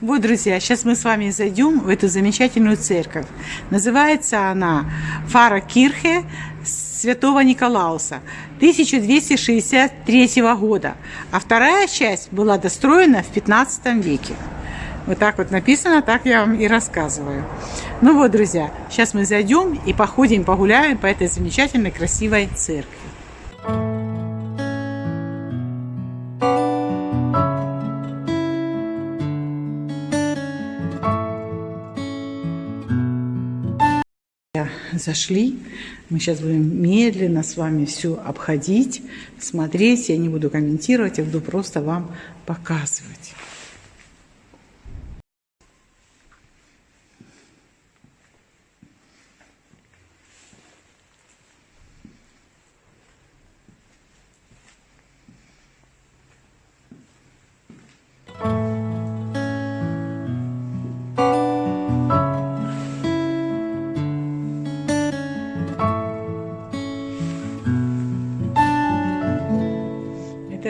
Вот, друзья, сейчас мы с вами зайдем в эту замечательную церковь. Называется она Фара Кирхе Святого Николауса 1263 года. А вторая часть была достроена в 15 веке. Вот так вот написано, так я вам и рассказываю. Ну вот, друзья, сейчас мы зайдем и походим, погуляем по этой замечательной, красивой церкви. Зашли. Мы сейчас будем медленно с вами все обходить, смотреть. Я не буду комментировать, я буду просто вам показывать.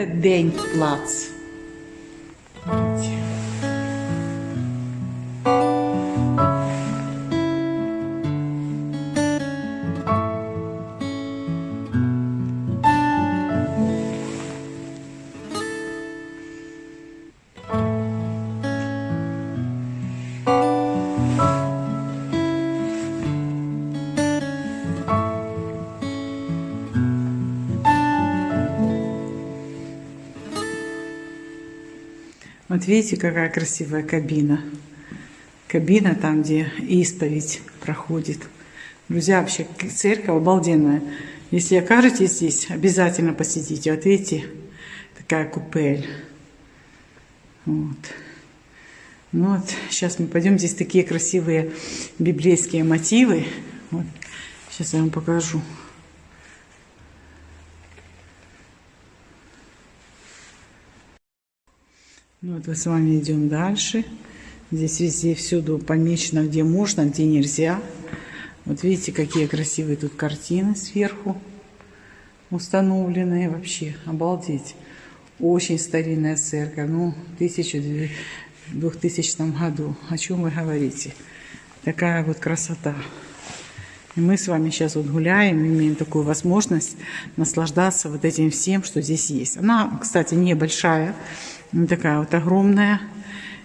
denkt plaats. Вот видите, какая красивая кабина. Кабина там, где исповедь проходит. Друзья, вообще церковь обалденная. Если окажетесь здесь, обязательно посетите. Вот видите, такая купель. Вот. Ну вот, сейчас мы пойдем. Здесь такие красивые библейские мотивы. Вот. Сейчас я вам покажу. Вот мы с вами идем дальше. Здесь везде всюду помечено, где можно, где нельзя. Вот видите, какие красивые тут картины сверху установленные. Вообще, обалдеть. Очень старинная церковь. Ну, в 2000 году. О чем вы говорите? Такая вот красота. И мы с вами сейчас вот гуляем, имеем такую возможность наслаждаться вот этим всем, что здесь есть. Она, кстати, небольшая. Вот такая вот огромная.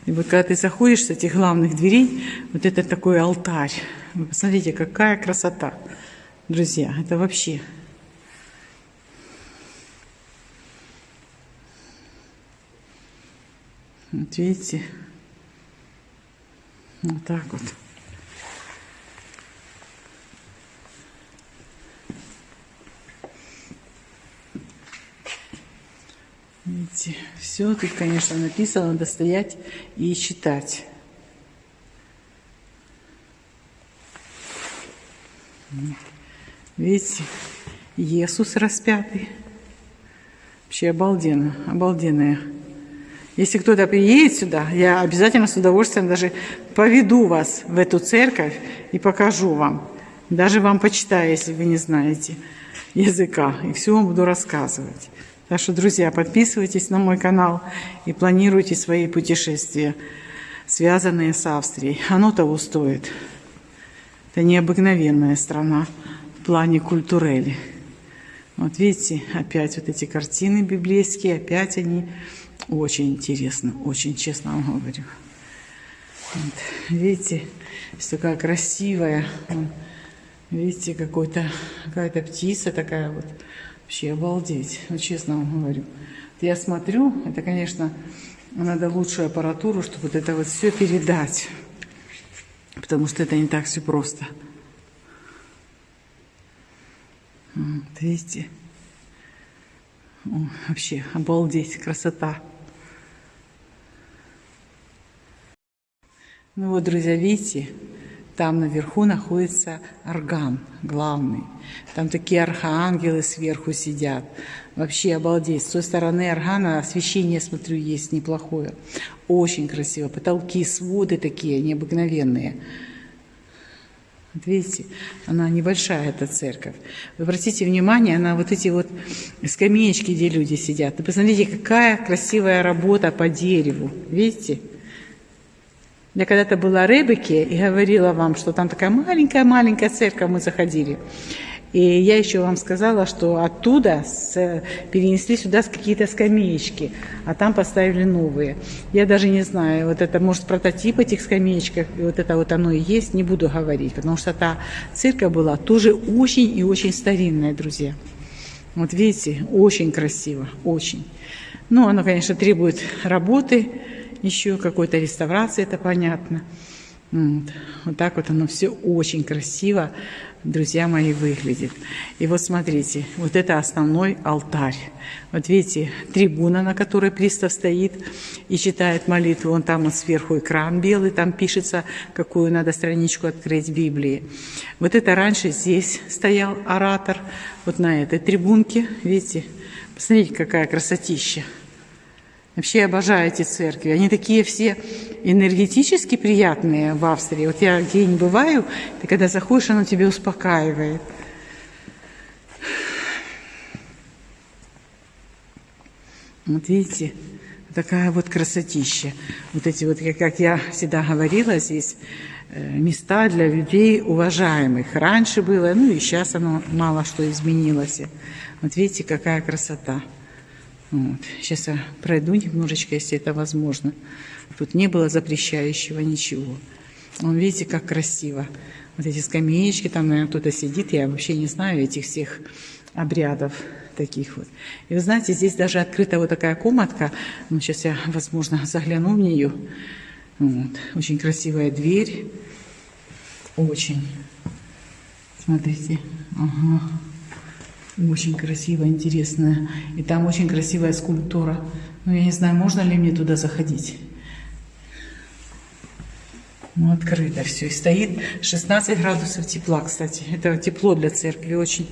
И вот когда ты заходишь с этих главных дверей, вот это такой алтарь. Вы посмотрите, какая красота, друзья. Это вообще... Вот видите? Вот так вот. Видите, все тут, конечно, написано, надо стоять и читать. Видите, Иисус распятый. Вообще обалденно, обалденное. Если кто-то приедет сюда, я обязательно с удовольствием даже поведу вас в эту церковь и покажу вам. Даже вам почитаю, если вы не знаете языка. И все вам буду рассказывать. Так что, друзья, подписывайтесь на мой канал и планируйте свои путешествия, связанные с Австрией. Оно того стоит. Это необыкновенная страна в плане культурели. Вот видите, опять вот эти картины библейские, опять они очень интересны, очень честно вам говорю. Вот, видите, такая красивая, видите, какая-то птица такая вот Вообще обалдеть, ну, честно вам говорю. Я смотрю, это, конечно, надо лучшую аппаратуру, чтобы вот это вот все передать. Потому что это не так все просто. Вот, видите? Вообще, обалдеть, красота. Ну вот, друзья, видите, там наверху находится орган главный. Там такие архангелы сверху сидят. Вообще обалдеть. С той стороны органа освещение, смотрю, есть неплохое. Очень красиво. Потолки, своды такие необыкновенные. Вот видите, она небольшая, эта церковь. Вы обратите внимание на вот эти вот скамеечки, где люди сидят. И посмотрите, какая красивая работа по дереву. Видите? Я когда-то была в Ребеке и говорила вам, что там такая маленькая-маленькая церковь, мы заходили. И я еще вам сказала, что оттуда с, перенесли сюда какие-то скамеечки, а там поставили новые. Я даже не знаю, вот это может прототип этих скамеечек, и вот это вот оно и есть, не буду говорить, потому что та церковь была тоже очень и очень старинная, друзья. Вот видите, очень красиво, очень. Ну, оно, конечно, требует работы, еще какой-то реставрации, это понятно. Вот. вот так вот оно все очень красиво, друзья мои, выглядит. И вот смотрите, вот это основной алтарь. Вот видите, трибуна, на которой пристав стоит и читает молитву. Вон там вот сверху экран белый, там пишется, какую надо страничку открыть Библии. Вот это раньше здесь стоял оратор, вот на этой трибунке, видите. Посмотрите, какая красотища. Вообще обожаю эти церкви. Они такие все энергетически приятные в Австрии. Вот я где не бываю, ты когда заходишь, оно тебя успокаивает. Вот видите, такая вот красотища. Вот эти вот, как я всегда говорила, здесь э, места для людей уважаемых. Раньше было, ну и сейчас оно мало что изменилось. Вот видите, какая красота. Вот. Сейчас я пройду немножечко, если это возможно. Тут не было запрещающего ничего. Вон, видите, как красиво. Вот эти скамеечки, там, наверное, кто-то сидит. Я вообще не знаю этих всех обрядов таких вот. И вы знаете, здесь даже открыта вот такая комнатка. Ну, сейчас я, возможно, загляну в нее. Вот. Очень красивая дверь. Очень. Смотрите. Ага. Очень красивая, интересная. И там очень красивая скульптура. Но я не знаю, можно ли мне туда заходить. Ну, открыто все. И стоит 16 градусов тепла, кстати. Это тепло для церкви очень.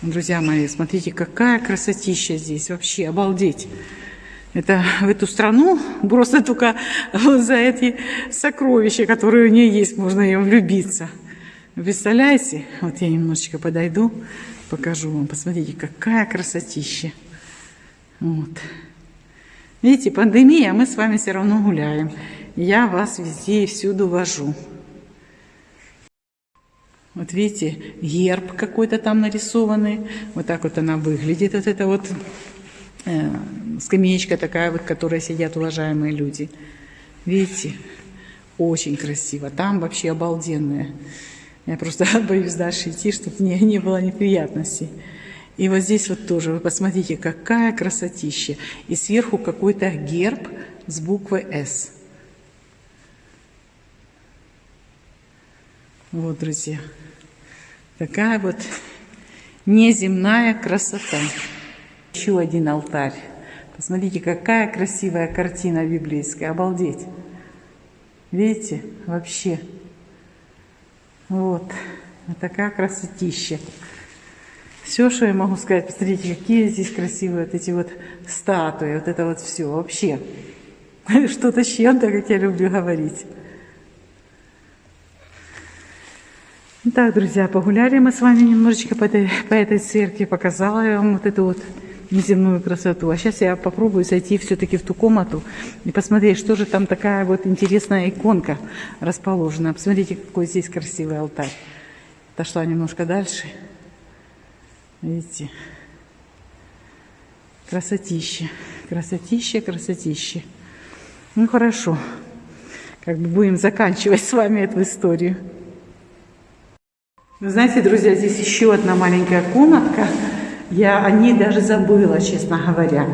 Друзья мои, смотрите, какая красотища здесь. Вообще, обалдеть. Это в эту страну просто только за эти сокровища, которые у нее есть, можно ее влюбиться. Представляете? Вот я немножечко подойду покажу вам. Посмотрите, какая красотища. Вот. Видите, пандемия, а мы с вами все равно гуляем. Я вас везде и всюду вожу. Вот видите, герб какой-то там нарисованный. Вот так вот она выглядит. Вот это вот э, скамеечка такая вот, в которой сидят уважаемые люди. Видите, очень красиво. Там вообще обалденная. Я просто боюсь дальше идти, чтобы мне не было неприятностей. И вот здесь вот тоже, вы посмотрите, какая красотища. И сверху какой-то герб с буквой «С». Вот, друзья. Такая вот неземная красота. Еще один алтарь. Посмотрите, какая красивая картина библейская. Обалдеть. Видите? Вообще. Вот. Вот такая красотища. Все, что я могу сказать, посмотрите, какие здесь красивые вот эти вот статуи, вот это вот все, вообще. Что-то с чем-то, как я люблю говорить. Так, друзья, погуляли мы с вами немножечко по этой, по этой церкви, показала я вам вот эту вот неземную красоту. А сейчас я попробую зайти все-таки в ту комнату и посмотреть, что же там такая вот интересная иконка расположена. Посмотрите, какой здесь красивый алтарь. Отошла немножко дальше. Видите? Красотища. Красотища, красотища. Ну хорошо. Как бы будем заканчивать с вами эту историю. Вы знаете, друзья, здесь еще одна маленькая комнатка. Я о ней даже забыла, честно говоря.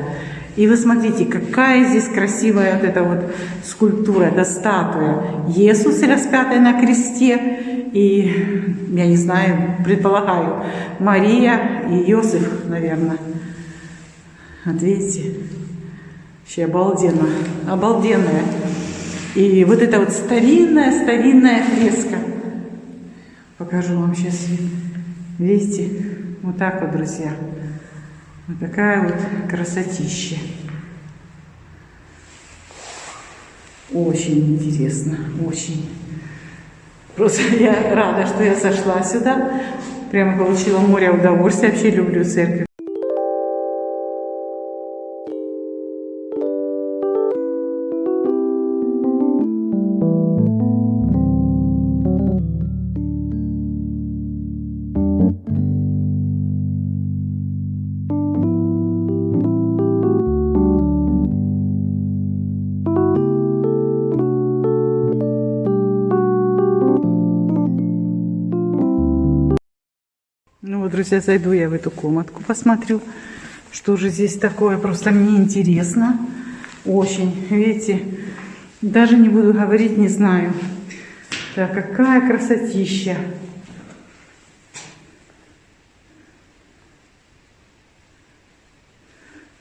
И вы смотрите, какая здесь красивая вот эта вот скульптура, это статуя. Иисус распятый на кресте и, я не знаю, предполагаю, Мария и Иосиф, наверное. Вот видите, вообще обалденно, обалденная. И вот эта вот старинная-старинная фреска. Покажу вам сейчас. Видите? Вот так вот, друзья. Вот такая вот красотища. Очень интересно, очень. Просто я рада, что я сошла сюда. Прямо получила море удовольствия. Вообще люблю церковь. Друзья, зайду я в эту комнатку, посмотрю, что же здесь такое. Просто мне интересно. Очень. Видите, даже не буду говорить, не знаю. Так, какая красотища.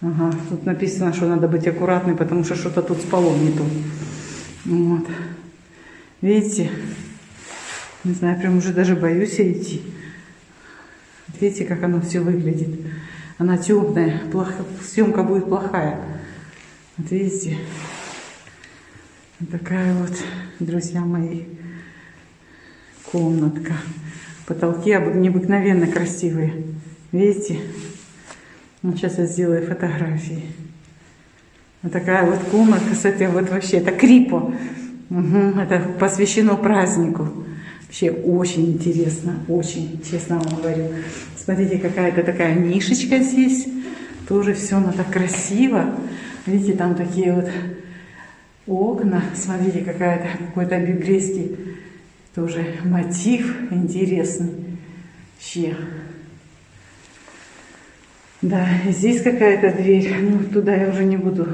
Ага, тут написано, что надо быть аккуратной, потому что что-то тут с полом не то. Вот. Видите? Не знаю, прям уже даже боюсь идти. Видите, как оно все выглядит. Она темная, плохо, съемка будет плохая. Вот видите? Вот такая вот, друзья мои, комнатка. Потолки необыкновенно красивые. Видите? Вот сейчас я сделаю фотографии. Вот такая вот комнатка с этой вот вообще, это крипо. Угу, это посвящено празднику. Вообще очень интересно, очень, честно вам говорю. Смотрите, какая-то такая нишечка здесь. Тоже все оно так красиво. Видите, там такие вот окна. Смотрите, какая-то какой-то библейский тоже мотив интересный. Вообще. Да, здесь какая-то дверь. Ну, туда я уже не буду